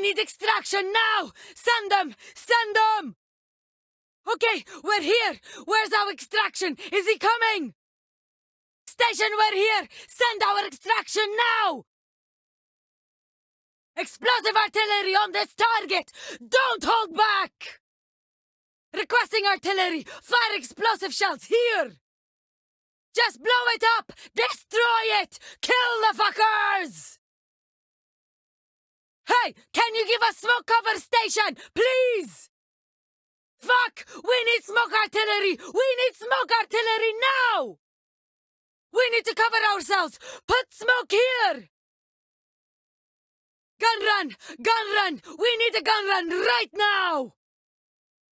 Need extraction now! Send them! Send them! Okay, we're here! Where's our extraction? Is he coming? Station, we're here! Send our extraction now! Explosive artillery on this target! Don't hold back! Requesting artillery! Fire explosive shells here! Just blow it up! Destroy it! Kill the fuckers! Hey, can you give us smoke cover station, please? Fuck! We need smoke artillery! We need smoke artillery now! We need to cover ourselves! Put smoke here! Gun run! Gun run! We need a gun run right now!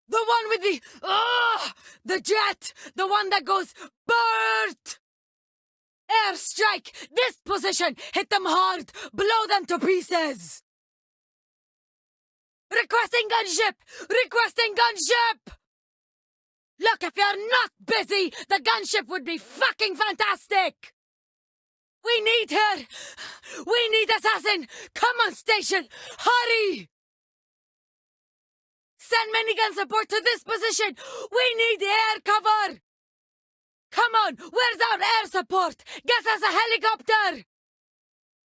The one with the... Ah! the jet! The one that goes... BERT! Airstrike! This position! Hit them hard! Blow them to pieces! Requesting gunship! Requesting gunship! Look, if you're not busy, the gunship would be fucking fantastic! We need her! We need assassin! Come on, station! Hurry! Send minigun support to this position! We need air cover! Come on! Where's our air support? Get us a helicopter!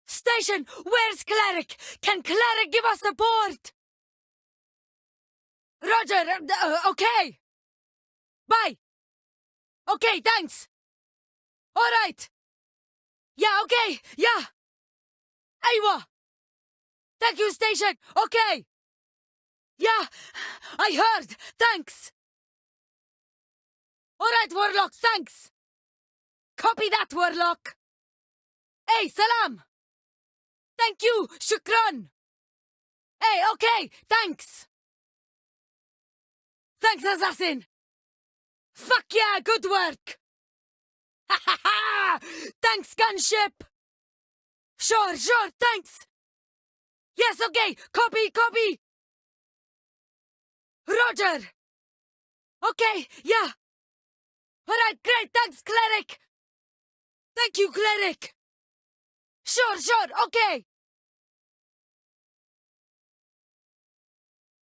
Station! Where's Cleric? Can Cleric give us support? Roger! Uh, okay! Bye! Okay, thanks! Alright! Yeah, okay! Yeah! Aywa! Thank you, station! Okay! Yeah! I heard! Thanks! Alright, Warlock, thanks! Copy that, Warlock! Hey, salam! Thank you, shukran! Hey, okay, thanks! Thanks, assassin! Fuck yeah, good work! Ha ha ha! Thanks, gunship! Sure, sure, thanks! Yes, okay, copy, copy! Roger! Okay, yeah! Alright, great, thanks, cleric! Thank you, cleric! Sure, sure, okay!